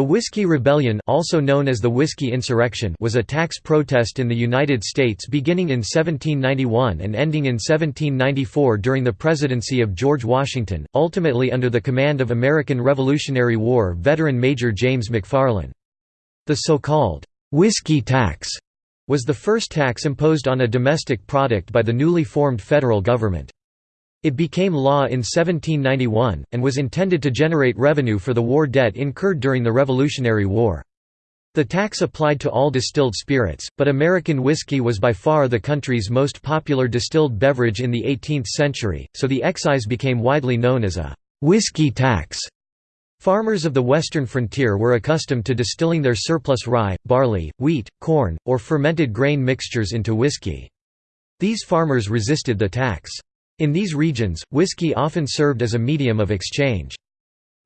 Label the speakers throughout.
Speaker 1: The Whiskey Rebellion also known as the Whiskey Insurrection was a tax protest in the United States beginning in 1791 and ending in 1794 during the presidency of George Washington, ultimately under the command of American Revolutionary War veteran Major James McFarland. The so-called «whiskey tax» was the first tax imposed on a domestic product by the newly formed federal government. It became law in 1791, and was intended to generate revenue for the war debt incurred during the Revolutionary War. The tax applied to all distilled spirits, but American whiskey was by far the country's most popular distilled beverage in the 18th century, so the excise became widely known as a «whiskey tax». Farmers of the western frontier were accustomed to distilling their surplus rye, barley, wheat, corn, or fermented grain mixtures into whiskey. These farmers resisted the tax. In these regions, whiskey often served as a medium of exchange.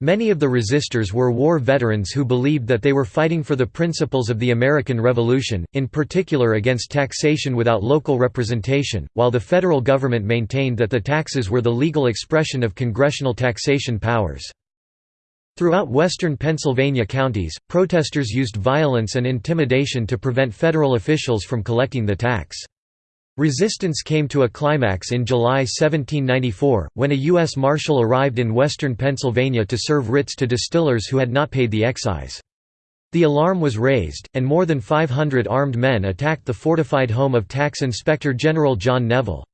Speaker 1: Many of the resistors were war veterans who believed that they were fighting for the principles of the American Revolution, in particular against taxation without local representation, while the federal government maintained that the taxes were the legal expression of congressional taxation powers. Throughout western Pennsylvania counties, protesters used violence and intimidation to prevent federal officials from collecting the tax. Resistance came to a climax in July 1794, when a U.S. Marshal arrived in western Pennsylvania to serve writs to distillers who had not paid the excise. The alarm was raised, and more than 500 armed men attacked the fortified home of Tax Inspector General John Neville.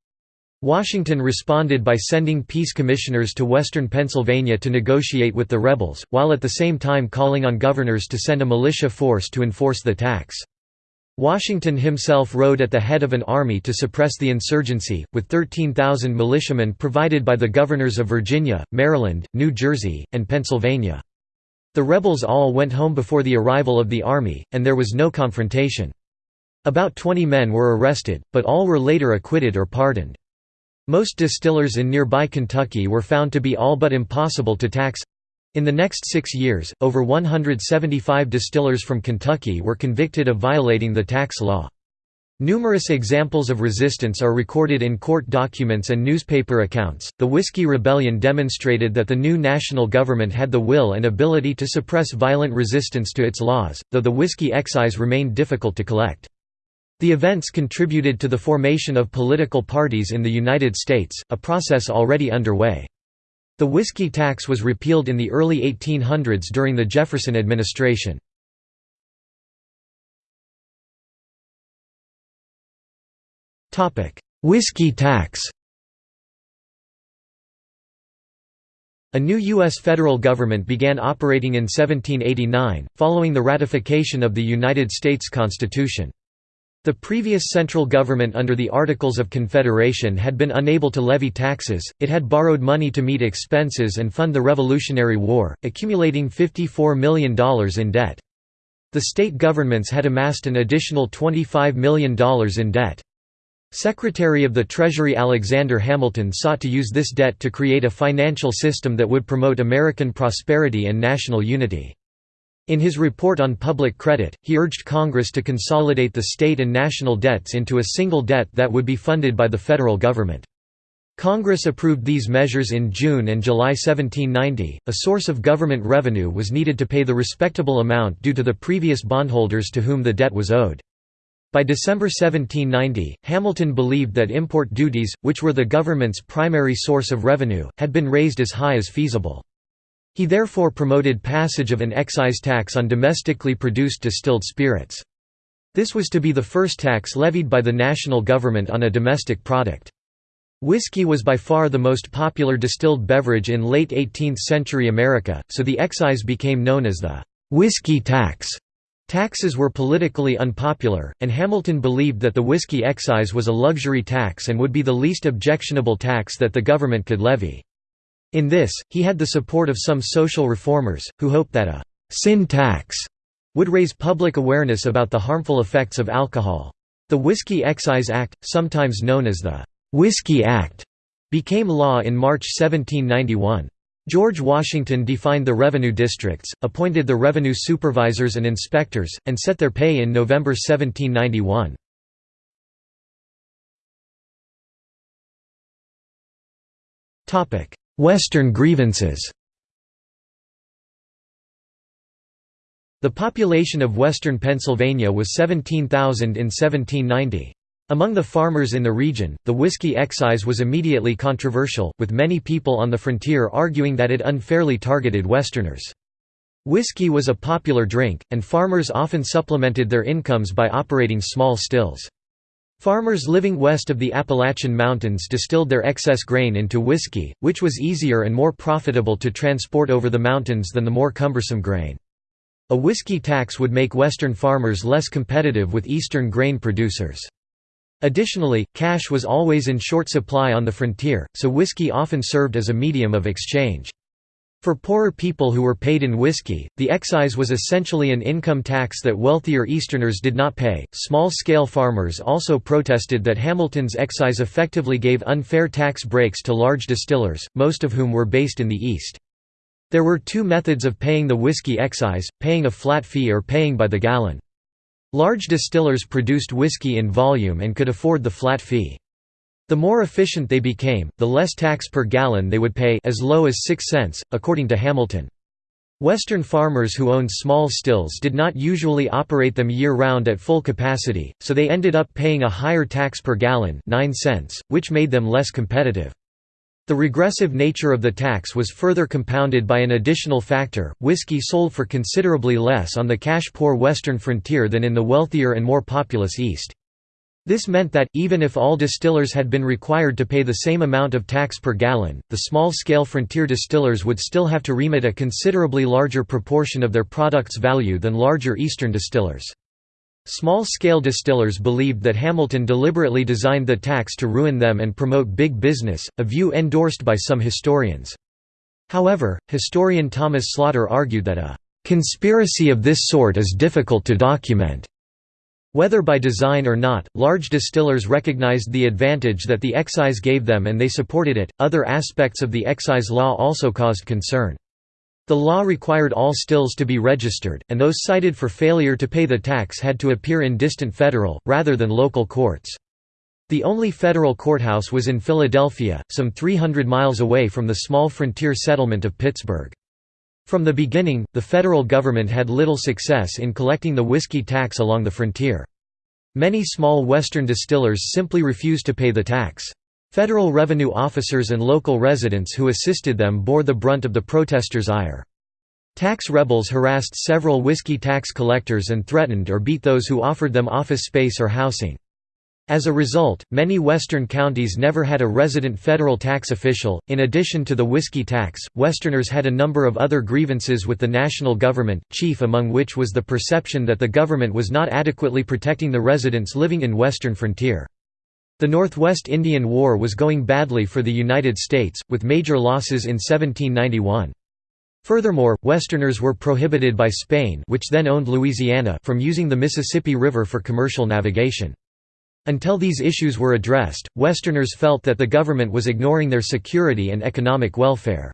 Speaker 1: Washington responded by sending peace commissioners to western Pennsylvania to negotiate with the rebels, while at the same time calling on governors to send a militia force to enforce the tax. Washington himself rode at the head of an army to suppress the insurgency, with 13,000 militiamen provided by the governors of Virginia, Maryland, New Jersey, and Pennsylvania. The rebels all went home before the arrival of the army, and there was no confrontation. About 20 men were arrested, but all were later acquitted or pardoned. Most distillers in nearby Kentucky were found to be all but impossible to tax, in the next six years, over 175 distillers from Kentucky were convicted of violating the tax law. Numerous examples of resistance are recorded in court documents and newspaper accounts. The Whiskey Rebellion demonstrated that the new national government had the will and ability to suppress violent resistance to its laws, though the whiskey excise remained difficult to collect. The events contributed to the formation of political parties in the United States, a process already underway. The whiskey tax was repealed in the early 1800s during the Jefferson administration. Whiskey tax A new U.S. federal government began operating in 1789, following the ratification of the United States Constitution. The previous central government under the Articles of Confederation had been unable to levy taxes, it had borrowed money to meet expenses and fund the Revolutionary War, accumulating $54 million in debt. The state governments had amassed an additional $25 million in debt. Secretary of the Treasury Alexander Hamilton sought to use this debt to create a financial system that would promote American prosperity and national unity. In his report on public credit, he urged Congress to consolidate the state and national debts into a single debt that would be funded by the federal government. Congress approved these measures in June and July 1790. A source of government revenue was needed to pay the respectable amount due to the previous bondholders to whom the debt was owed. By December 1790, Hamilton believed that import duties, which were the government's primary source of revenue, had been raised as high as feasible. He therefore promoted passage of an excise tax on domestically produced distilled spirits. This was to be the first tax levied by the national government on a domestic product. Whiskey was by far the most popular distilled beverage in late 18th-century America, so the excise became known as the «whiskey tax». Taxes were politically unpopular, and Hamilton believed that the whiskey excise was a luxury tax and would be the least objectionable tax that the government could levy. In this, he had the support of some social reformers, who hoped that a «sin tax» would raise public awareness about the harmful effects of alcohol. The Whiskey Excise Act, sometimes known as the «Whiskey Act», became law in March 1791. George Washington defined the revenue districts, appointed the revenue supervisors and inspectors, and set their pay in November 1791. Western grievances The population of western Pennsylvania was 17,000 in 1790. Among the farmers in the region, the whiskey excise was immediately controversial, with many people on the frontier arguing that it unfairly targeted Westerners. Whiskey was a popular drink, and farmers often supplemented their incomes by operating small stills. Farmers living west of the Appalachian Mountains distilled their excess grain into whiskey, which was easier and more profitable to transport over the mountains than the more cumbersome grain. A whiskey tax would make Western farmers less competitive with Eastern grain producers. Additionally, cash was always in short supply on the frontier, so whiskey often served as a medium of exchange. For poorer people who were paid in whiskey, the excise was essentially an income tax that wealthier Easterners did not pay. Small scale farmers also protested that Hamilton's excise effectively gave unfair tax breaks to large distillers, most of whom were based in the East. There were two methods of paying the whiskey excise, paying a flat fee or paying by the gallon. Large distillers produced whiskey in volume and could afford the flat fee. The more efficient they became, the less tax per gallon they would pay as low as 6 cents, according to Hamilton. Western farmers who owned small stills did not usually operate them year-round at full capacity, so they ended up paying a higher tax per gallon 9 cents, which made them less competitive. The regressive nature of the tax was further compounded by an additional factor, whiskey sold for considerably less on the cash-poor western frontier than in the wealthier and more populous East. This meant that, even if all distillers had been required to pay the same amount of tax per gallon, the small-scale frontier distillers would still have to remit a considerably larger proportion of their product's value than larger eastern distillers. Small-scale distillers believed that Hamilton deliberately designed the tax to ruin them and promote big business, a view endorsed by some historians. However, historian Thomas Slaughter argued that a "...conspiracy of this sort is difficult to document." Whether by design or not, large distillers recognized the advantage that the excise gave them and they supported it. Other aspects of the excise law also caused concern. The law required all stills to be registered, and those cited for failure to pay the tax had to appear in distant federal, rather than local courts. The only federal courthouse was in Philadelphia, some 300 miles away from the small frontier settlement of Pittsburgh. From the beginning, the federal government had little success in collecting the whiskey tax along the frontier. Many small western distillers simply refused to pay the tax. Federal revenue officers and local residents who assisted them bore the brunt of the protesters' ire. Tax rebels harassed several whiskey tax collectors and threatened or beat those who offered them office space or housing. As a result, many western counties never had a resident federal tax official. In addition to the whiskey tax, Westerners had a number of other grievances with the national government, chief among which was the perception that the government was not adequately protecting the residents living in western frontier. The Northwest Indian War was going badly for the United States, with major losses in 1791. Furthermore, Westerners were prohibited by Spain which then owned Louisiana from using the Mississippi River for commercial navigation. Until these issues were addressed, Westerners felt that the government was ignoring their security and economic welfare.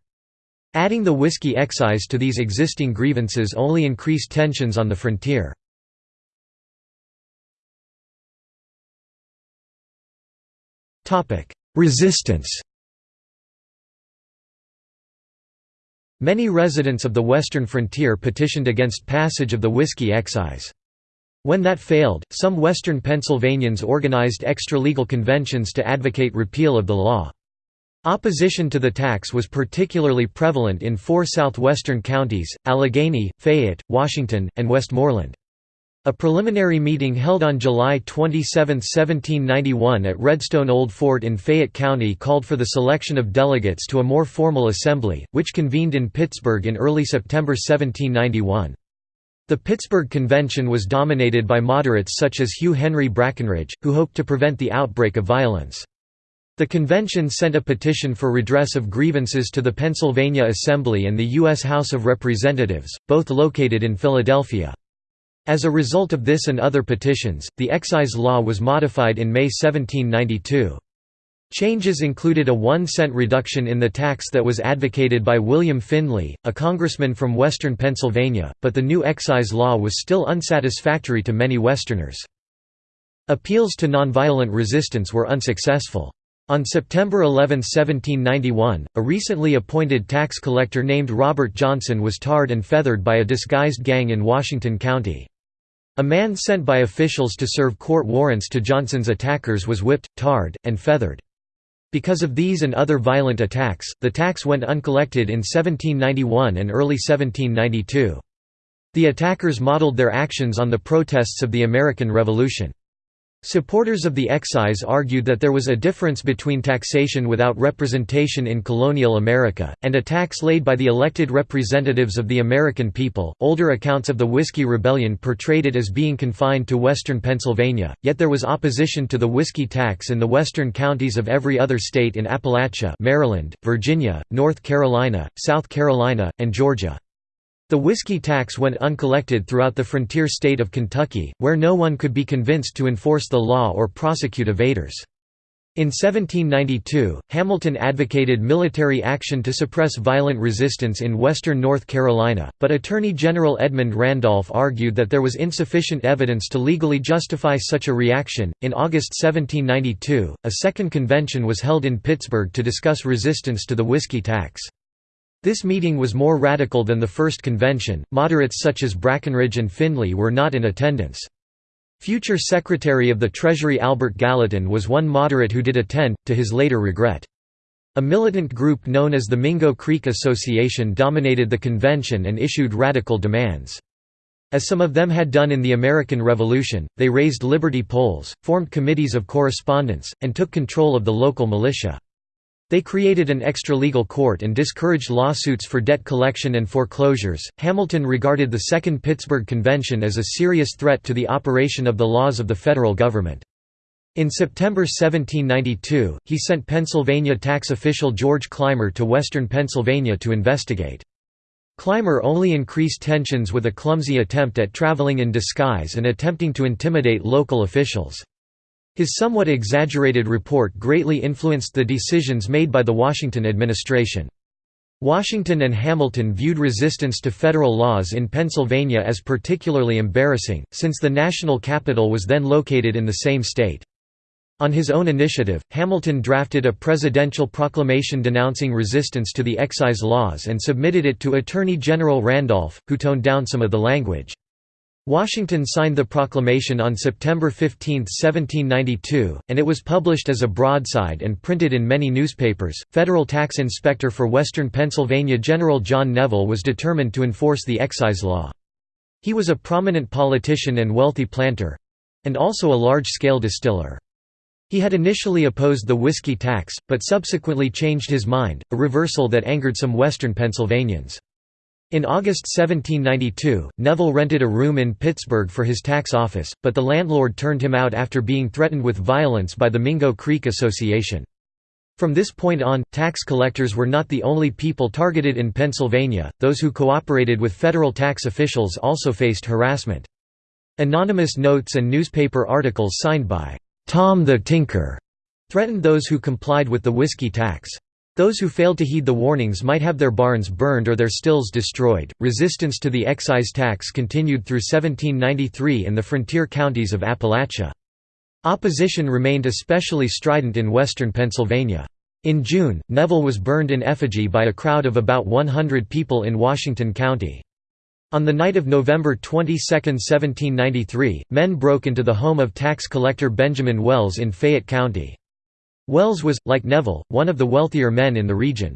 Speaker 1: Adding the whiskey excise to these existing grievances only increased tensions on the frontier. Resistance Many residents of the western frontier petitioned against passage of the whiskey excise. When that failed, some western Pennsylvanians organized extra-legal conventions to advocate repeal of the law. Opposition to the tax was particularly prevalent in four southwestern counties, Allegheny, Fayette, Washington, and Westmoreland. A preliminary meeting held on July 27, 1791 at Redstone Old Fort in Fayette County called for the selection of delegates to a more formal assembly, which convened in Pittsburgh in early September 1791. The Pittsburgh Convention was dominated by moderates such as Hugh Henry Brackenridge, who hoped to prevent the outbreak of violence. The convention sent a petition for redress of grievances to the Pennsylvania Assembly and the U.S. House of Representatives, both located in Philadelphia. As a result of this and other petitions, the excise law was modified in May 1792. Changes included a one cent reduction in the tax that was advocated by William Findley, a congressman from western Pennsylvania, but the new excise law was still unsatisfactory to many Westerners. Appeals to nonviolent resistance were unsuccessful. On September 11, 1791, a recently appointed tax collector named Robert Johnson was tarred and feathered by a disguised gang in Washington County. A man sent by officials to serve court warrants to Johnson's attackers was whipped, tarred, and feathered. Because of these and other violent attacks, the tax went uncollected in 1791 and early 1792. The attackers modeled their actions on the protests of the American Revolution. Supporters of the excise argued that there was a difference between taxation without representation in colonial America, and a tax laid by the elected representatives of the American people. Older accounts of the Whiskey Rebellion portrayed it as being confined to western Pennsylvania, yet there was opposition to the whiskey tax in the western counties of every other state in Appalachia, Maryland, Virginia, North Carolina, South Carolina, and Georgia. The whiskey tax went uncollected throughout the frontier state of Kentucky, where no one could be convinced to enforce the law or prosecute evaders. In 1792, Hamilton advocated military action to suppress violent resistance in western North Carolina, but Attorney General Edmund Randolph argued that there was insufficient evidence to legally justify such a reaction. In August 1792, a second convention was held in Pittsburgh to discuss resistance to the whiskey tax. This meeting was more radical than the first convention. Moderates such as Brackenridge and Findley were not in attendance. Future Secretary of the Treasury Albert Gallatin was one moderate who did attend, to his later regret. A militant group known as the Mingo Creek Association dominated the convention and issued radical demands. As some of them had done in the American Revolution, they raised liberty poles, formed committees of correspondence, and took control of the local militia. They created an extra-legal court and discouraged lawsuits for debt collection and foreclosures. Hamilton regarded the Second Pittsburgh Convention as a serious threat to the operation of the laws of the federal government. In September 1792, he sent Pennsylvania tax official George Clymer to western Pennsylvania to investigate. Clymer only increased tensions with a clumsy attempt at traveling in disguise and attempting to intimidate local officials. His somewhat exaggerated report greatly influenced the decisions made by the Washington administration. Washington and Hamilton viewed resistance to federal laws in Pennsylvania as particularly embarrassing, since the national capital was then located in the same state. On his own initiative, Hamilton drafted a presidential proclamation denouncing resistance to the excise laws and submitted it to Attorney General Randolph, who toned down some of the language. Washington signed the proclamation on September 15, 1792, and it was published as a broadside and printed in many newspapers. Federal tax inspector for western Pennsylvania General John Neville was determined to enforce the excise law. He was a prominent politician and wealthy planter and also a large scale distiller. He had initially opposed the whiskey tax, but subsequently changed his mind, a reversal that angered some western Pennsylvanians. In August 1792, Neville rented a room in Pittsburgh for his tax office, but the landlord turned him out after being threatened with violence by the Mingo Creek Association. From this point on, tax collectors were not the only people targeted in Pennsylvania, those who cooperated with federal tax officials also faced harassment. Anonymous notes and newspaper articles signed by Tom the Tinker threatened those who complied with the whiskey tax. Those who failed to heed the warnings might have their barns burned or their stills destroyed. Resistance to the excise tax continued through 1793 in the frontier counties of Appalachia. Opposition remained especially strident in western Pennsylvania. In June, Neville was burned in effigy by a crowd of about 100 people in Washington County. On the night of November 22, 1793, men broke into the home of tax collector Benjamin Wells in Fayette County. Wells was, like Neville, one of the wealthier men in the region.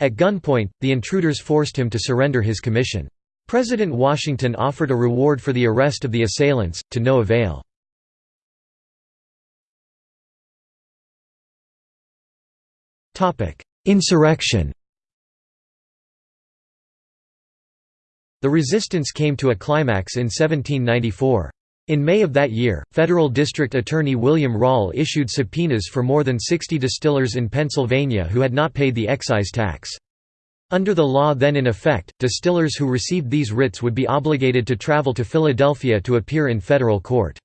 Speaker 1: At gunpoint, the intruders forced him to surrender his commission. President Washington offered a reward for the arrest of the assailants, to no avail. Insurrection The resistance came to a climax in 1794. In May of that year, federal district attorney William Rawle issued subpoenas for more than 60 distillers in Pennsylvania who had not paid the excise tax. Under the law then in effect, distillers who received these writs would be obligated to travel to Philadelphia to appear in federal court.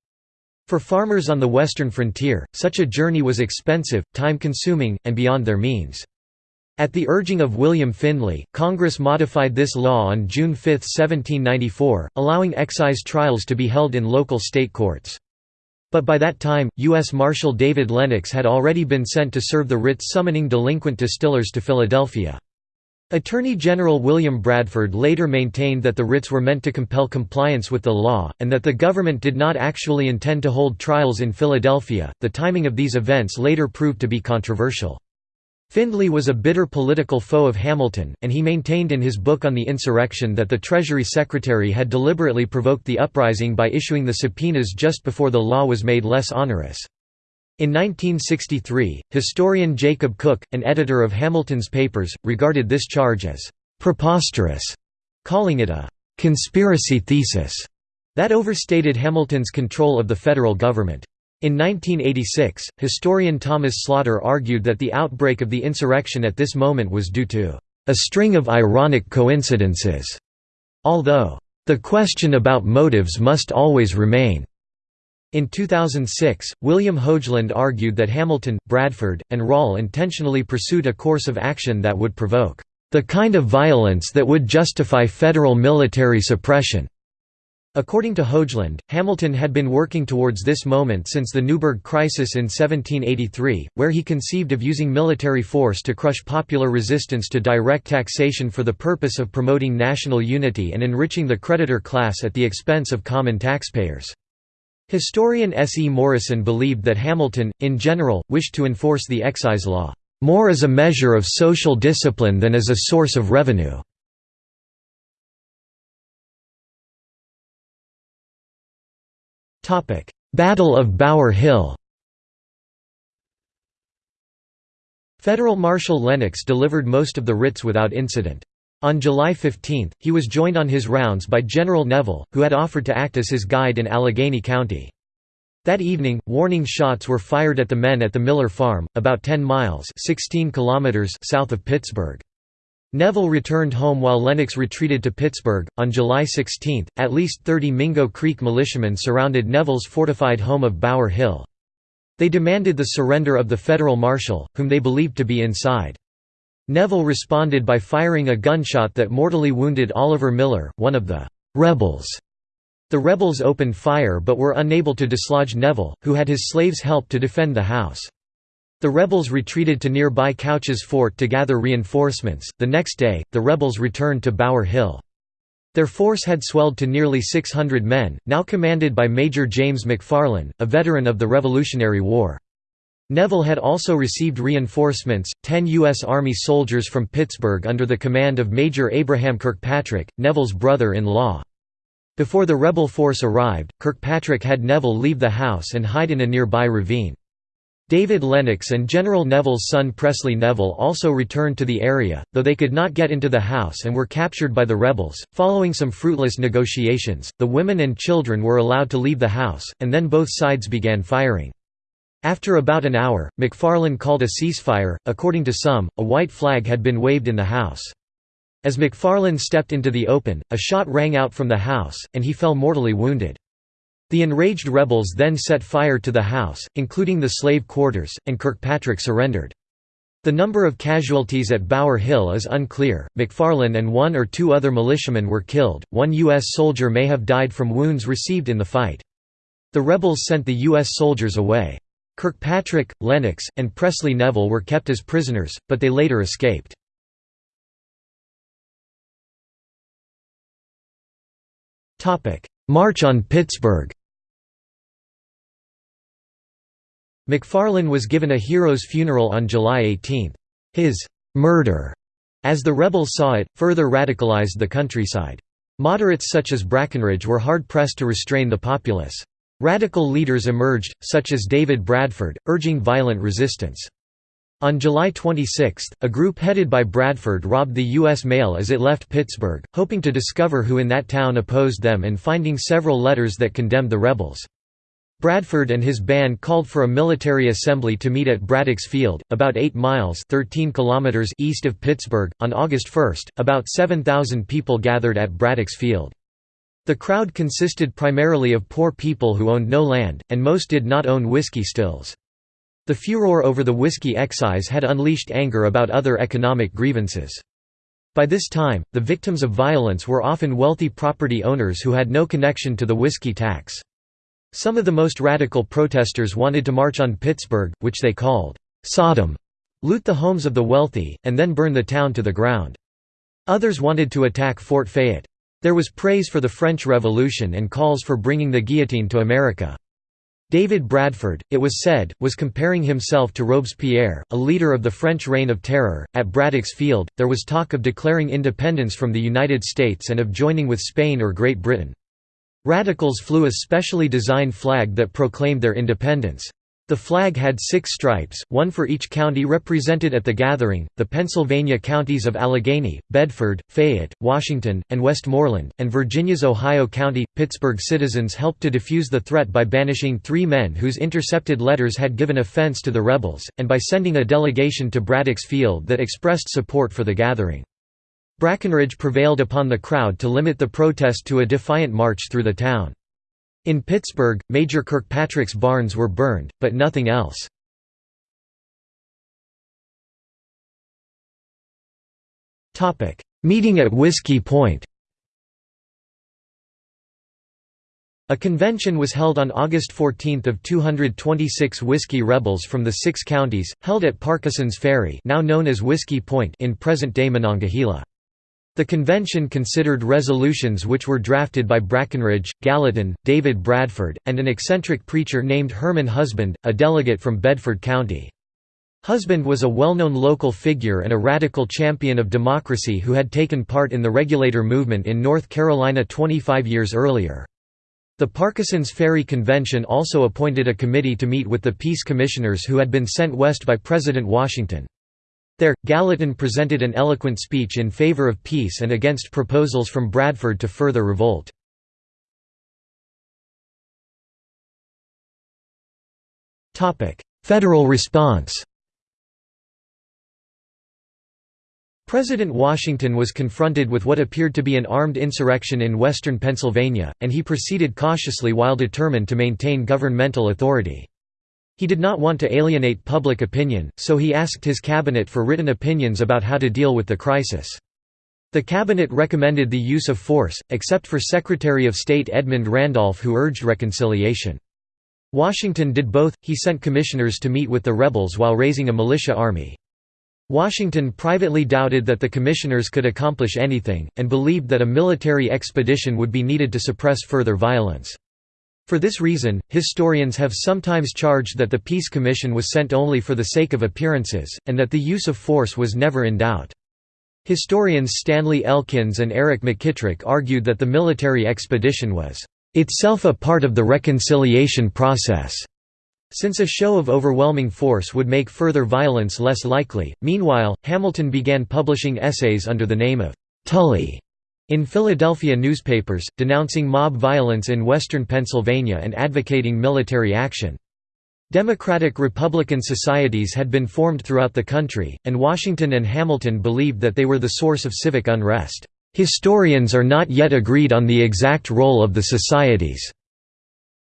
Speaker 1: For farmers on the western frontier, such a journey was expensive, time-consuming, and beyond their means. At the urging of William Findley, Congress modified this law on June 5, 1794, allowing excise trials to be held in local state courts. But by that time, U.S. Marshal David Lennox had already been sent to serve the writs summoning delinquent distillers to Philadelphia. Attorney General William Bradford later maintained that the writs were meant to compel compliance with the law, and that the government did not actually intend to hold trials in Philadelphia. The timing of these events later proved to be controversial. Findley was a bitter political foe of Hamilton, and he maintained in his book on the insurrection that the Treasury Secretary had deliberately provoked the uprising by issuing the subpoenas just before the law was made less onerous. In 1963, historian Jacob Cooke, an editor of Hamilton's papers, regarded this charge as «preposterous», calling it a «conspiracy thesis» that overstated Hamilton's control of the federal government. In 1986, historian Thomas Slaughter argued that the outbreak of the insurrection at this moment was due to «a string of ironic coincidences», although «the question about motives must always remain». In 2006, William Hogeland argued that Hamilton, Bradford, and Rawle intentionally pursued a course of action that would provoke the kind of violence that would justify federal military suppression. According to Hogeland, Hamilton had been working towards this moment since the Newburgh Crisis in 1783, where he conceived of using military force to crush popular resistance to direct taxation for the purpose of promoting national unity and enriching the creditor class at the expense of common taxpayers. Historian S. E. Morison believed that Hamilton, in general, wished to enforce the excise law, "...more as a measure of social discipline than as a source of revenue." Battle of Bower Hill Federal Marshal Lennox delivered most of the writs without incident. On July 15, he was joined on his rounds by General Neville, who had offered to act as his guide in Allegheny County. That evening, warning shots were fired at the men at the Miller Farm, about 10 miles 16 kilometers south of Pittsburgh. Neville returned home while Lennox retreated to Pittsburgh. On July 16, at least 30 Mingo Creek militiamen surrounded Neville's fortified home of Bower Hill. They demanded the surrender of the federal marshal, whom they believed to be inside. Neville responded by firing a gunshot that mortally wounded Oliver Miller, one of the «rebels». The rebels opened fire but were unable to dislodge Neville, who had his slaves help to defend the house. The rebels retreated to nearby Couch's Fort to gather reinforcements. The next day, the rebels returned to Bower Hill. Their force had swelled to nearly 600 men, now commanded by Major James McFarland, a veteran of the Revolutionary War. Neville had also received reinforcements, 10 U.S. Army soldiers from Pittsburgh under the command of Major Abraham Kirkpatrick, Neville's brother-in-law. Before the rebel force arrived, Kirkpatrick had Neville leave the house and hide in a nearby ravine. David Lennox and General Neville's son Presley Neville also returned to the area, though they could not get into the house and were captured by the rebels. Following some fruitless negotiations, the women and children were allowed to leave the house, and then both sides began firing. After about an hour, McFarland called a ceasefire. According to some, a white flag had been waved in the house. As McFarland stepped into the open, a shot rang out from the house, and he fell mortally wounded. The enraged rebels then set fire to the house, including the slave quarters, and Kirkpatrick surrendered. The number of casualties at Bower Hill is unclear. McFarland and one or two other militiamen were killed, one U.S. soldier may have died from wounds received in the fight. The rebels sent the U.S. soldiers away. Kirkpatrick, Lennox, and Presley Neville were kept as prisoners, but they later escaped. March on Pittsburgh McFarland was given a hero's funeral on July 18. His «murder», as the rebels saw it, further radicalized the countryside. Moderates such as Brackenridge were hard-pressed to restrain the populace. Radical leaders emerged, such as David Bradford, urging violent resistance. On July 26, a group headed by Bradford robbed the U.S. mail as it left Pittsburgh, hoping to discover who in that town opposed them and finding several letters that condemned the rebels. Bradford and his band called for a military assembly to meet at Braddock's Field, about 8 miles 13 kilometers east of Pittsburgh. On August 1, about 7,000 people gathered at Braddock's Field. The crowd consisted primarily of poor people who owned no land, and most did not own whiskey stills. The furor over the whiskey excise had unleashed anger about other economic grievances. By this time, the victims of violence were often wealthy property owners who had no connection to the whiskey tax. Some of the most radical protesters wanted to march on Pittsburgh, which they called Sodom, loot the homes of the wealthy, and then burn the town to the ground. Others wanted to attack Fort Fayette. There was praise for the French Revolution and calls for bringing the guillotine to America. David Bradford, it was said, was comparing himself to Robespierre, a leader of the French Reign of Terror. At Braddock's Field, there was talk of declaring independence from the United States and of joining with Spain or Great Britain. Radicals flew a specially designed flag that proclaimed their independence. The flag had six stripes, one for each county represented at the gathering, the Pennsylvania counties of Allegheny, Bedford, Fayette, Washington, and Westmoreland, and Virginia's Ohio County. Pittsburgh citizens helped to defuse the threat by banishing three men whose intercepted letters had given offense to the rebels, and by sending a delegation to Braddock's Field that expressed support for the gathering. Brackenridge prevailed upon the crowd to limit the protest to a defiant march through the town. In Pittsburgh, Major Kirkpatrick's barns were burned, but nothing else. Meeting at Whiskey Point A convention was held on August 14 of 226 Whiskey rebels from the six counties, held at Parkinson's Ferry now known as Whiskey Point in present-day Monongahela. The convention considered resolutions which were drafted by Brackenridge, Gallatin, David Bradford, and an eccentric preacher named Herman Husband, a delegate from Bedford County. Husband was a well-known local figure and a radical champion of democracy who had taken part in the regulator movement in North Carolina 25 years earlier. The Parkinson's Ferry Convention also appointed a committee to meet with the peace commissioners who had been sent west by President Washington. There, Gallatin presented an eloquent speech in favor of peace and against proposals from Bradford to further revolt. Federal response President Washington was confronted with what appeared to be an armed insurrection in western Pennsylvania, and he proceeded cautiously while determined to maintain governmental authority. He did not want to alienate public opinion, so he asked his cabinet for written opinions about how to deal with the crisis. The cabinet recommended the use of force, except for Secretary of State Edmund Randolph who urged reconciliation. Washington did both, he sent commissioners to meet with the rebels while raising a militia army. Washington privately doubted that the commissioners could accomplish anything, and believed that a military expedition would be needed to suppress further violence. For this reason, historians have sometimes charged that the Peace Commission was sent only for the sake of appearances, and that the use of force was never in doubt. Historians Stanley Elkins and Eric McKitrick argued that the military expedition was itself a part of the reconciliation process. Since a show of overwhelming force would make further violence less likely, meanwhile, Hamilton began publishing essays under the name of Tully in Philadelphia newspapers, denouncing mob violence in western Pennsylvania and advocating military action. Democratic-Republican societies had been formed throughout the country, and Washington and Hamilton believed that they were the source of civic unrest. Historians are not yet agreed on the exact role of the societies.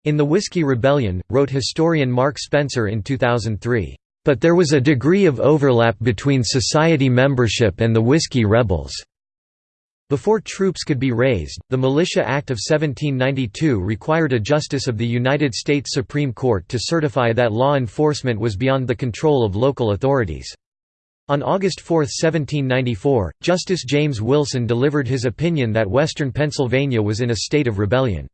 Speaker 1: In the Whiskey Rebellion, wrote historian Mark Spencer in 2003, "...but there was a degree of overlap between society membership and the Whiskey Rebels." Before troops could be raised, the Militia Act of 1792 required a justice of the United States Supreme Court to certify that law enforcement was beyond the control of local authorities. On August 4, 1794, Justice James Wilson delivered his opinion that western Pennsylvania was in a state of rebellion.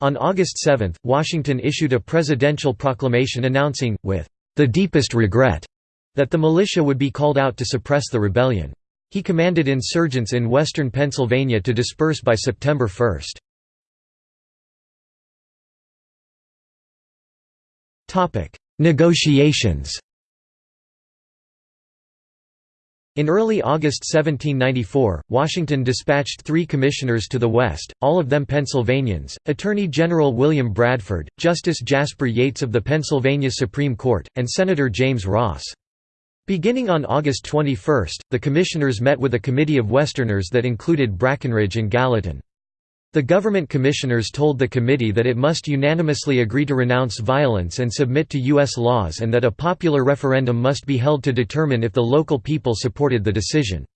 Speaker 1: On August 7, Washington issued a presidential proclamation announcing, with the deepest regret, that the militia would be called out to suppress the rebellion. He commanded insurgents in western Pennsylvania to disperse by September 1. Negotiations In early August 1794, Washington dispatched three commissioners to the west, all of them Pennsylvanians, Attorney General William Bradford, Justice Jasper Yeates of the Pennsylvania Supreme Court, and Senator James Ross. Beginning on August 21, the commissioners met with a committee of Westerners that included Brackenridge and Gallatin. The government commissioners told the committee that it must unanimously agree to renounce violence and submit to U.S. laws and that a popular referendum must be held to determine if the local people supported the decision.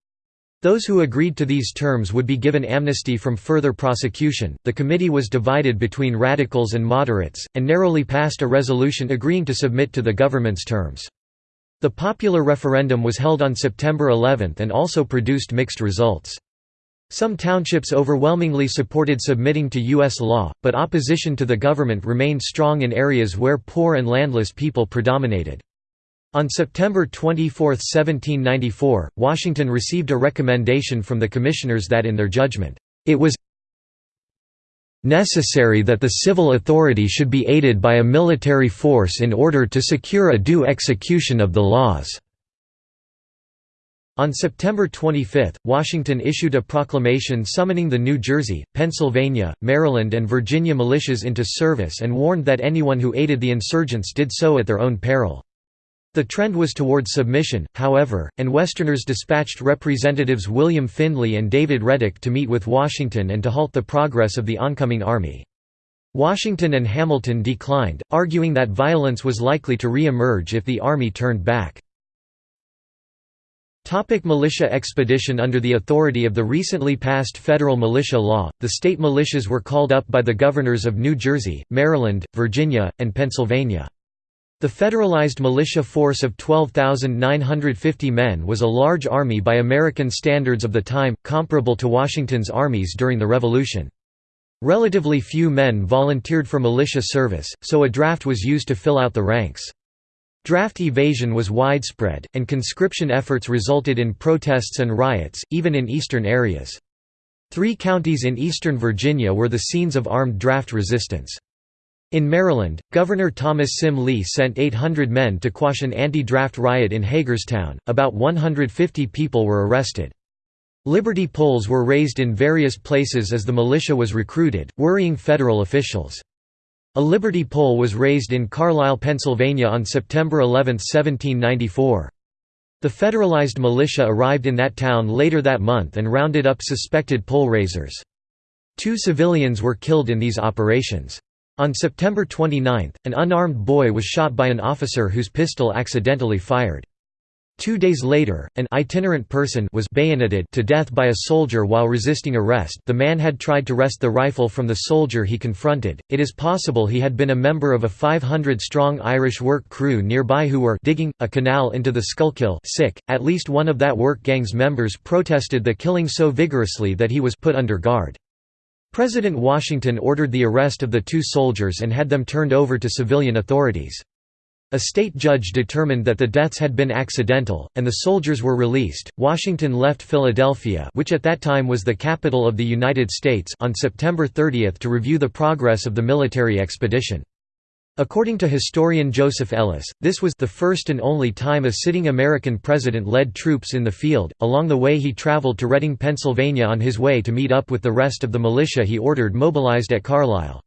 Speaker 1: Those who agreed to these terms would be given amnesty from further prosecution. The committee was divided between radicals and moderates, and narrowly passed a resolution agreeing to submit to the government's terms. The popular referendum was held on September 11 and also produced mixed results. Some townships overwhelmingly supported submitting to U.S. law, but opposition to the government remained strong in areas where poor and landless people predominated. On September 24, 1794, Washington received a recommendation from the commissioners that in their judgment, it was necessary that the civil authority should be aided by a military force in order to secure a due execution of the laws." On September 25, Washington issued a proclamation summoning the New Jersey, Pennsylvania, Maryland and Virginia militias into service and warned that anyone who aided the insurgents did so at their own peril. The trend was toward submission, however, and Westerners dispatched Representatives William Findley and David Redick to meet with Washington and to halt the progress of the oncoming army. Washington and Hamilton declined, arguing that violence was likely to re-emerge if the army turned back. Topic militia expedition Under the authority of the recently passed federal militia law, the state militias were called up by the governors of New Jersey, Maryland, Virginia, and Pennsylvania. The federalized militia force of 12,950 men was a large army by American standards of the time, comparable to Washington's armies during the Revolution. Relatively few men volunteered for militia service, so a draft was used to fill out the ranks. Draft evasion was widespread, and conscription efforts resulted in protests and riots, even in eastern areas. Three counties in eastern Virginia were the scenes of armed draft resistance. In Maryland, Governor Thomas Sim Lee sent 800 men to quash an anti-draft riot in Hagerstown, about 150 people were arrested. Liberty poles were raised in various places as the militia was recruited, worrying federal officials. A Liberty pole was raised in Carlisle, Pennsylvania on September 11, 1794. The federalized militia arrived in that town later that month and rounded up suspected pole raisers. Two civilians were killed in these operations. On September 29, an unarmed boy was shot by an officer whose pistol accidentally fired. Two days later, an itinerant person was bayoneted to death by a soldier while resisting arrest the man had tried to wrest the rifle from the soldier he confronted, it is possible he had been a member of a 500-strong Irish work crew nearby who were digging, a canal into the Schuylkill sick. .At least one of that work gang's members protested the killing so vigorously that he was put under guard. President Washington ordered the arrest of the two soldiers and had them turned over to civilian authorities. A state judge determined that the deaths had been accidental, and the soldiers were released. Washington left Philadelphia, which at that time was the capital of the United States, on September 30 to review the progress of the military expedition. According to historian Joseph Ellis, this was the first and only time a sitting American president led troops in the field. Along the way, he traveled to Reading, Pennsylvania on his way to meet up with the rest of the militia he ordered mobilized at Carlisle.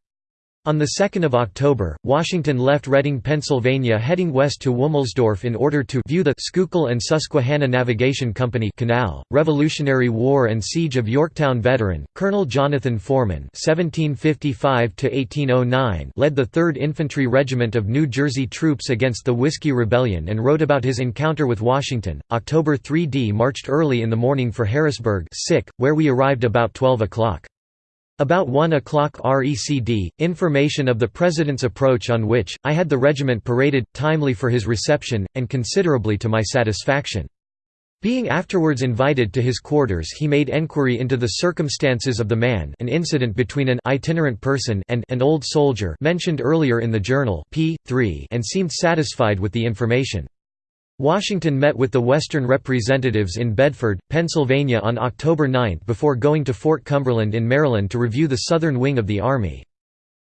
Speaker 1: On 2 October, Washington left Reading, Pennsylvania heading west to Womelsdorf in order to view the Schuylkill and Susquehanna Navigation Company canal. Revolutionary War and Siege of Yorktown veteran, Colonel Jonathan Forman (1755–1809) led the 3rd Infantry Regiment of New Jersey troops against the Whiskey Rebellion and wrote about his encounter with Washington. October 3D marched early in the morning for Harrisburg, sick, where we arrived about 12 o'clock. About 1 o'clock RECD, information of the President's approach on which, I had the regiment paraded, timely for his reception, and considerably to my satisfaction. Being afterwards invited to his quarters he made enquiry into the circumstances of the man an incident between an itinerant person and an old soldier mentioned earlier in the journal p. 3 and seemed satisfied with the information. Washington met with the Western representatives in Bedford, Pennsylvania on October 9 before going to Fort Cumberland in Maryland to review the southern wing of the Army.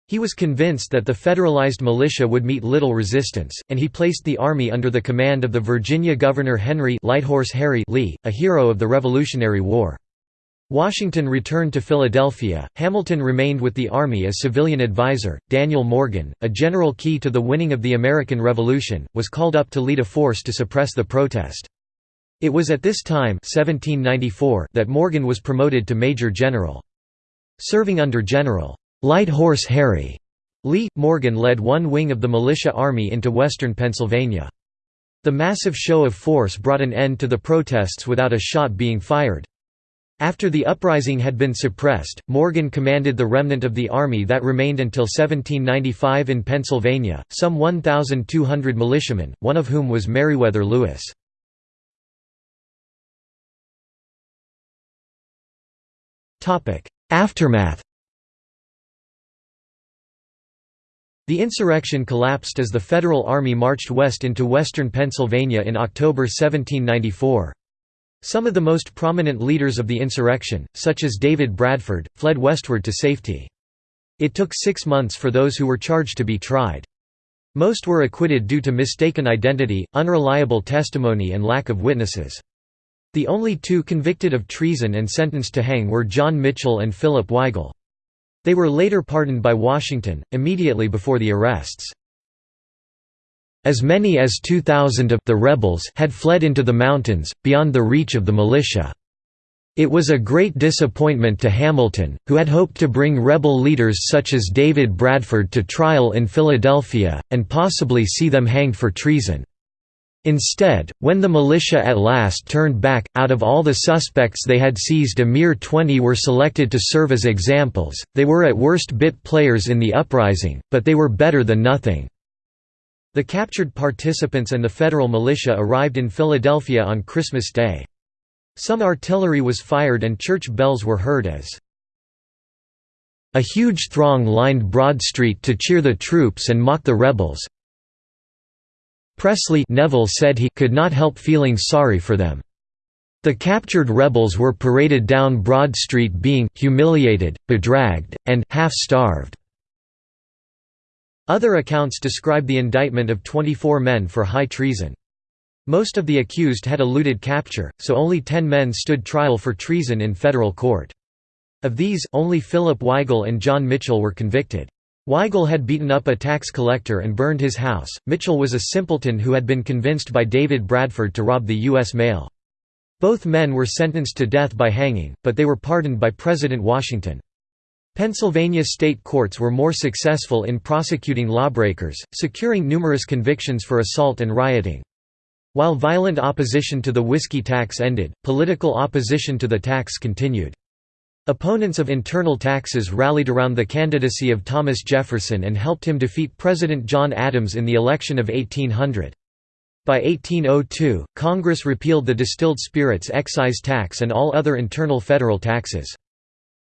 Speaker 1: He was convinced that the federalized militia would meet little resistance, and he placed the Army under the command of the Virginia Governor Henry Lighthorse Harry Lee, a hero of the Revolutionary War. Washington returned to Philadelphia. Hamilton remained with the Army as civilian advisor. Daniel Morgan, a general key to the winning of the American Revolution, was called up to lead a force to suppress the protest. It was at this time 1794 that Morgan was promoted to Major General. Serving under General Light Horse Harry Lee, Morgan led one wing of the militia army into western Pennsylvania. The massive show of force brought an end to the protests without a shot being fired. After the uprising had been suppressed, Morgan commanded the remnant of the army that remained until 1795 in Pennsylvania, some 1,200 militiamen, one of whom was Meriwether Lewis. Aftermath The insurrection collapsed as the Federal Army marched west into western Pennsylvania in October 1794. Some of the most prominent leaders of the insurrection, such as David Bradford, fled westward to safety. It took six months for those who were charged to be tried. Most were acquitted due to mistaken identity, unreliable testimony and lack of witnesses. The only two convicted of treason and sentenced to hang were John Mitchell and Philip Wigle. They were later pardoned by Washington, immediately before the arrests. As many as 2,000 of the rebels had fled into the mountains, beyond the reach of the militia. It was a great disappointment to Hamilton, who had hoped to bring rebel leaders such as David Bradford to trial in Philadelphia, and possibly see them hanged for treason. Instead, when the militia at last turned back, out of all the suspects they had seized a mere 20 were selected to serve as examples. They were at worst bit players in the uprising, but they were better than nothing. The captured participants and the federal militia arrived in Philadelphia on Christmas Day. Some artillery was fired and church bells were heard as a huge throng lined Broad Street to cheer the troops and mock the rebels. Presley Neville said he could not help feeling sorry for them. The captured rebels were paraded down Broad Street being humiliated, bedragged, and half-starved. Other accounts describe the indictment of 24 men for high treason. Most of the accused had eluded capture, so only 10 men stood trial for treason in federal court. Of these, only Philip Wigle and John Mitchell were convicted. Wigle had beaten up a tax collector and burned his house, Mitchell was a simpleton who had been convinced by David Bradford to rob the U.S. mail. Both men were sentenced to death by hanging, but they were pardoned by President Washington. Pennsylvania state courts were more successful in prosecuting lawbreakers, securing numerous convictions for assault and rioting. While violent opposition to the whiskey tax ended, political opposition to the tax continued. Opponents of internal taxes rallied around the candidacy of Thomas Jefferson and helped him defeat President John Adams in the election of 1800. By 1802, Congress repealed the distilled spirits excise tax and all other internal federal taxes.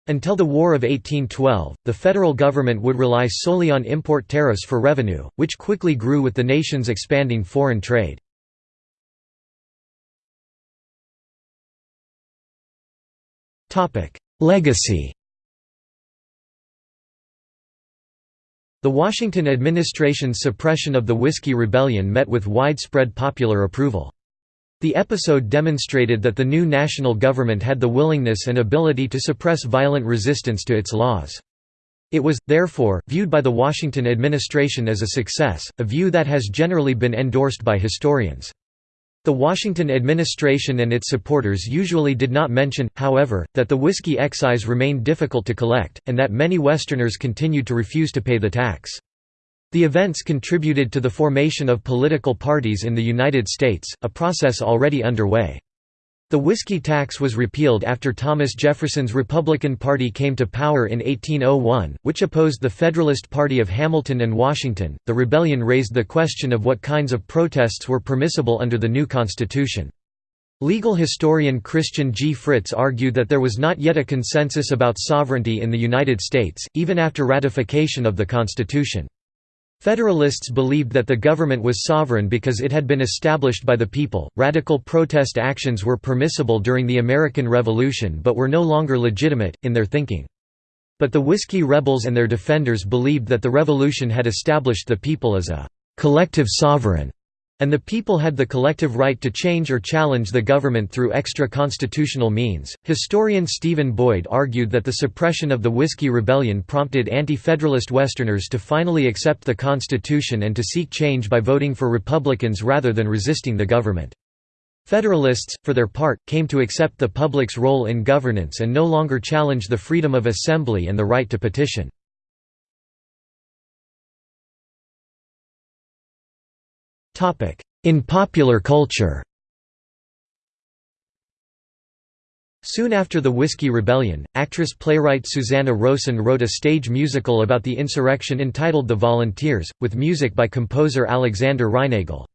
Speaker 1: Until the War of 1812, the federal government would rely solely on import tariffs for revenue, which quickly grew with the nation's expanding foreign trade. Legacy The Washington administration's suppression of the Whiskey Rebellion met with widespread popular approval. The episode demonstrated that the new national government had the willingness and ability to suppress violent resistance to its laws. It was, therefore, viewed by the Washington administration as a success, a view that has generally been endorsed by historians. The Washington administration and its supporters usually did not mention, however, that the whiskey excise remained difficult to collect, and that many Westerners continued to refuse to pay the tax. The events contributed to the formation of political parties in the United States, a process already underway. The whiskey tax was repealed after Thomas Jefferson's Republican Party came to power in 1801, which opposed the Federalist Party of Hamilton and Washington. The rebellion raised the question of what kinds of protests were permissible under the new Constitution. Legal historian Christian G. Fritz argued that there was not yet a consensus about sovereignty in the United States, even after ratification of the Constitution. Federalists believed that the government was sovereign because it had been established by the people. Radical protest actions were permissible during the American Revolution but were no longer legitimate, in their thinking. But the Whiskey Rebels and their defenders believed that the revolution had established the people as a collective sovereign and the people had the collective right to change or challenge the government through extra-constitutional means. Historian Stephen Boyd argued that the suppression of the Whiskey Rebellion prompted anti-federalist Westerners to finally accept the Constitution and to seek change by voting for Republicans rather than resisting the government. Federalists, for their part, came to accept the public's role in governance and no longer challenge the freedom of assembly and the right to petition. In popular culture Soon after the Whiskey Rebellion, actress-playwright Susanna Rowson wrote a stage musical about the insurrection entitled The Volunteers, with music by composer Alexander Reinagle.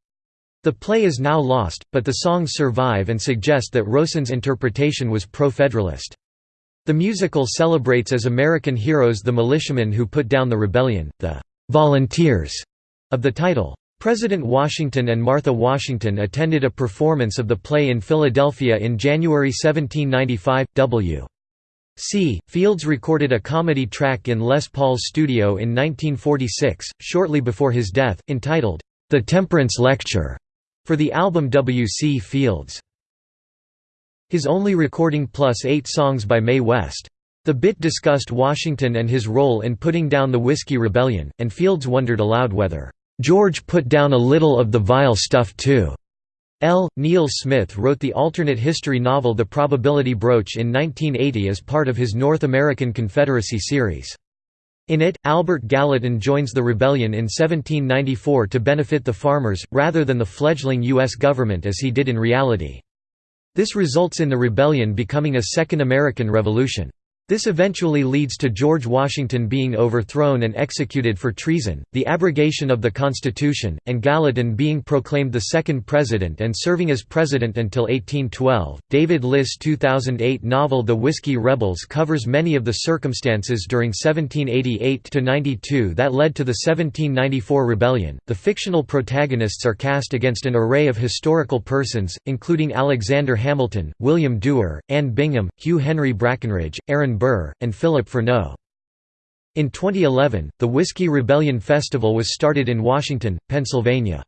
Speaker 1: The play is now lost, but the songs survive and suggest that Rowson's interpretation was pro-federalist. The musical celebrates as American heroes the militiamen who put down the rebellion, the «volunteers» of the title. President Washington and Martha Washington attended a performance of the play in Philadelphia in January 1795. W. C. Fields recorded a comedy track in Les Paul's studio in 1946, shortly before his death, entitled, The Temperance Lecture, for the album W. C. Fields. His only recording plus eight songs by Mae West. The bit discussed Washington and his role in putting down the Whiskey Rebellion, and Fields wondered aloud whether George put down a little of the vile stuff too. L. Neil Smith wrote the alternate history novel The Probability Broach in 1980 as part of his North American Confederacy series. In it, Albert Gallatin joins the rebellion in 1794 to benefit the farmers, rather than the fledgling U.S. government as he did in reality. This results in the rebellion becoming a Second American Revolution. This eventually leads to George Washington being overthrown and executed for treason, the abrogation of the Constitution, and Gallatin being proclaimed the second president and serving as president until 1812. David Liss' 2008 novel The Whiskey Rebels covers many of the circumstances during 1788 to 92 that led to the 1794 rebellion. The fictional protagonists are cast against an array of historical persons, including Alexander Hamilton, William Duer, Anne Bingham, Hugh Henry Brackenridge, Aaron Burr, and Philip Freneau. In 2011, the Whiskey Rebellion Festival was started in Washington, Pennsylvania.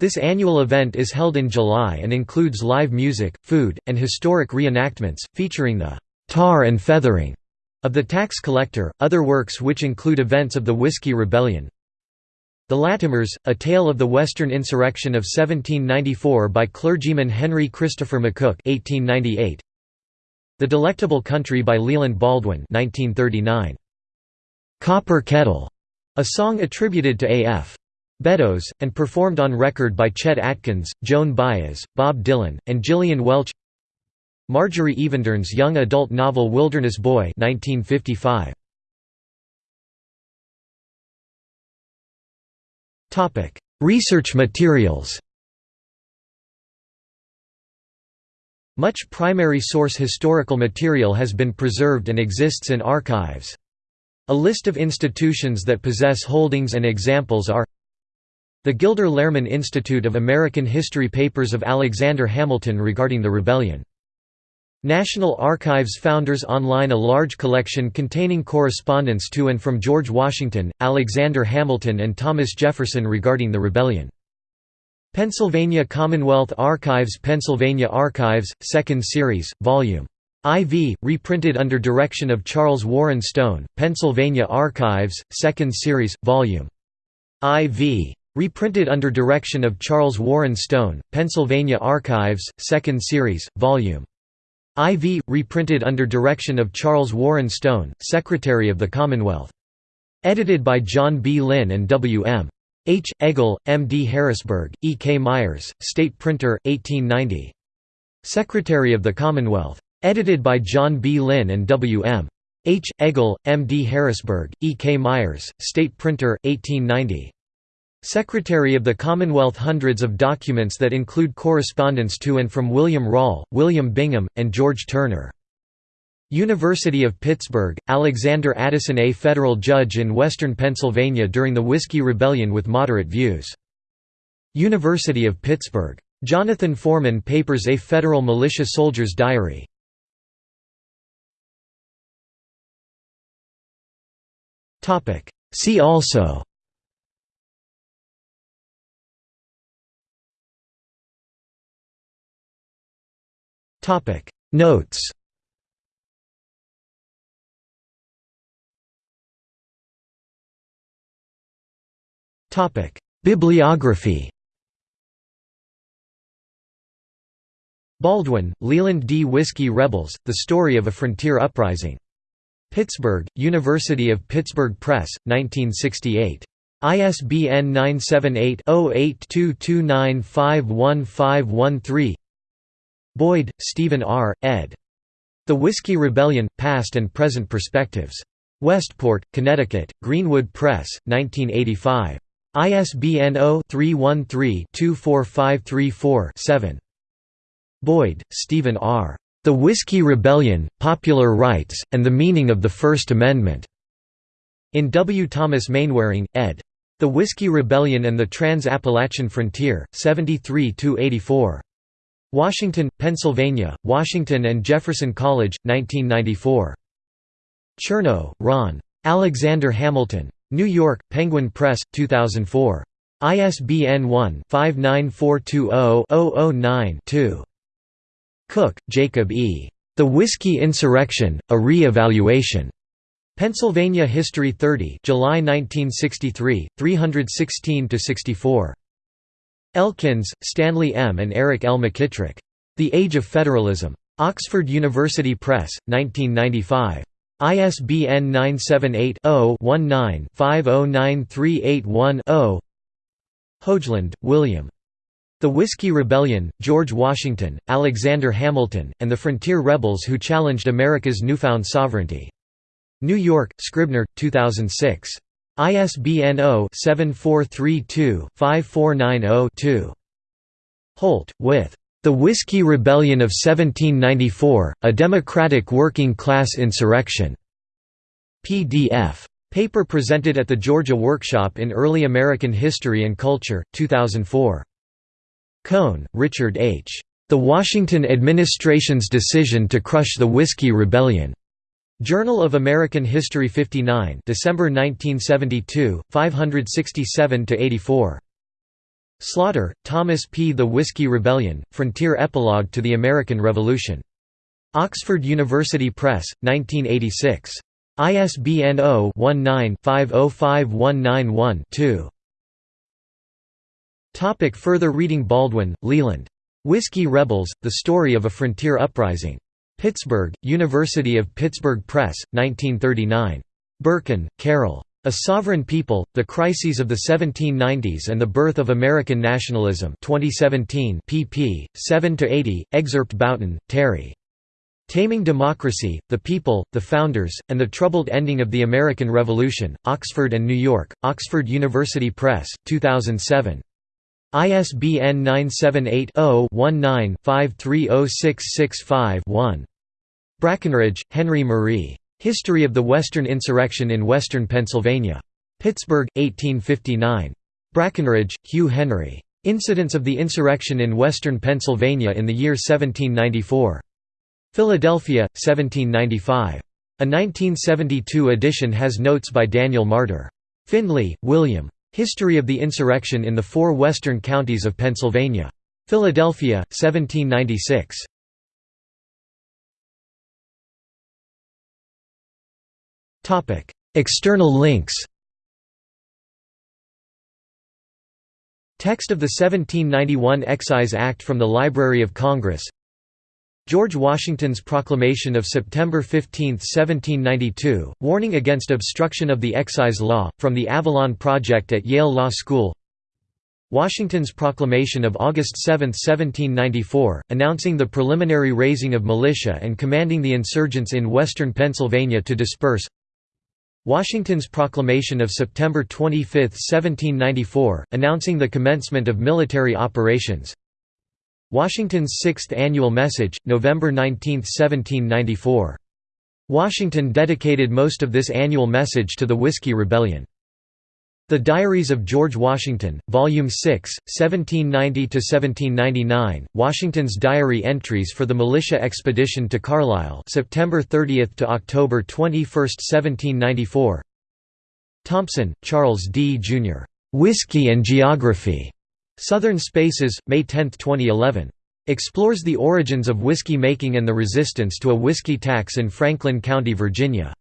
Speaker 1: This annual event is held in July and includes live music, food, and historic reenactments, featuring the «tar and feathering» of the tax collector, other works which include events of the Whiskey Rebellion. The Latimers, A Tale of the Western Insurrection of 1794 by clergyman Henry Christopher McCook 1898, the Delectable Country by Leland Baldwin 1939. Copper Kettle, a song attributed to A.F. Beddoes, and performed on record by Chet Atkins, Joan Baez, Bob Dylan, and Gillian Welch Marjorie Evendern's young adult novel Wilderness Boy 1955. Research materials Much primary source historical material has been preserved and exists in archives. A list of institutions that possess holdings and examples are the Gilder Lehrman Institute of American History Papers of Alexander Hamilton regarding the rebellion. National Archives Founders Online A large collection containing correspondence to and from George Washington, Alexander Hamilton and Thomas Jefferson regarding the rebellion. Pennsylvania Commonwealth Archives Pennsylvania Archives, 2nd Series, Vol. IV, reprinted under direction of Charles Warren Stone, Pennsylvania Archives, 2nd Series, Vol. IV. Reprinted under direction of Charles Warren Stone, Pennsylvania Archives, 2nd Series, Vol. IV. Reprinted under direction of Charles Warren Stone, Secretary of the Commonwealth. Edited by John B. Linn and W. M. H. Egle, M. D. Harrisburg, E. K. Myers, State Printer, 1890. Secretary of the Commonwealth. Edited by John B. Linn and W. M. H. Egle, M. D. Harrisburg, E. K. Myers, State Printer, 1890. Secretary of the Commonwealth Hundreds of documents that include correspondence to and from William Rawle, William Bingham, and George Turner. University of Pittsburgh, Alexander Addison a federal judge in western Pennsylvania during the Whiskey Rebellion with moderate views. University of Pittsburgh. Jonathan Foreman papers a federal militia soldier's diary. See also Notes Bibliography Baldwin, Leland D. Whiskey Rebels, The Story of a Frontier Uprising. Pittsburgh, University of Pittsburgh Press, 1968. ISBN 978-0822951513 Boyd, Stephen R., ed. The Whiskey Rebellion – Past and Present Perspectives. Westport, Connecticut, Greenwood Press, 1985. ISBN 0-313-24534-7. Boyd, Stephen R. The Whiskey Rebellion, Popular Rights, and the Meaning of the First Amendment. In W. Thomas Mainwaring, ed. The Whiskey Rebellion and the Trans-Appalachian Frontier, 73–84. Washington, Pennsylvania, Washington and Jefferson College, 1994. Chernow, Ron. Alexander Hamilton. New York, Penguin Press, 2004. ISBN 1-59420-009-2. Cooke, Jacob E. The Whiskey Insurrection, A Re-Evaluation. Pennsylvania History 30 July 1963, 316–64. Elkins, Stanley M. and Eric L. McKitrick. The Age of Federalism. Oxford University Press, 1995. ISBN 978-0-19-509381-0 Hogeland, William. The Whiskey Rebellion, George Washington, Alexander Hamilton, and the Frontier Rebels Who Challenged America's Newfound Sovereignty. New York, Scribner, 2006. ISBN 0-7432-5490-2. Holt, Wythe The Whiskey Rebellion of 1794, A Democratic Working Class Insurrection. PDF. Paper presented at the Georgia Workshop in Early American History and Culture, 2004. Kohn, Richard H. The Washington Administration's Decision to Crush the Whiskey Rebellion. Journal of American History 59 December 1972, 567–84. Slaughter, Thomas P. The Whiskey Rebellion, Frontier Epilogue to the American Revolution. Oxford University Press, 1986. ISBN 0-19-505191-2. Topic further reading Baldwin, Leland. Whiskey Rebels, The Story of a Frontier Uprising. Pittsburgh, University of Pittsburgh Press, 1939. Berkin, Carol. A Sovereign People, The Crises of the 1790s and the Birth of American Nationalism 2017 pp. 7–80, excerpt Bouton, Terry. Taming Democracy, The People, the Founders, and the Troubled Ending of the American Revolution, Oxford and New York, Oxford University Press, 2007. ISBN 978-0-19-530665-1. Brackenridge, Henry Marie. History of the Western Insurrection in Western Pennsylvania. Pittsburgh, 1859. Brackenridge, Hugh Henry. Incidents of the Insurrection in Western Pennsylvania in the year 1794. Philadelphia, 1795. A 1972 edition has notes by Daniel Marder. Findley, William. History of the Insurrection in the Four Western Counties of Pennsylvania. Philadelphia, 1796. External links Text of the 1791 Excise Act from the Library of Congress George Washington's proclamation of September 15, 1792, warning against obstruction of the excise law, from the Avalon Project at Yale Law School Washington's proclamation of August 7, 1794, announcing the preliminary raising of militia and commanding the insurgents in western Pennsylvania to disperse Washington's proclamation of September 25, 1794, announcing the commencement of military operations Washington's Sixth Annual Message, November 19, 1794. Washington dedicated most of this annual message to the Whiskey Rebellion. The Diaries of George Washington, Volume 6, 1790–1799, Washington's diary entries for the militia expedition to Carlisle September 30 to October 21, 1794 Thompson, Charles D. Jr. "'Whiskey and Geography' Southern Spaces, May 10, 2011. Explores the origins of whiskey making and the resistance to a whiskey tax in Franklin County, Virginia.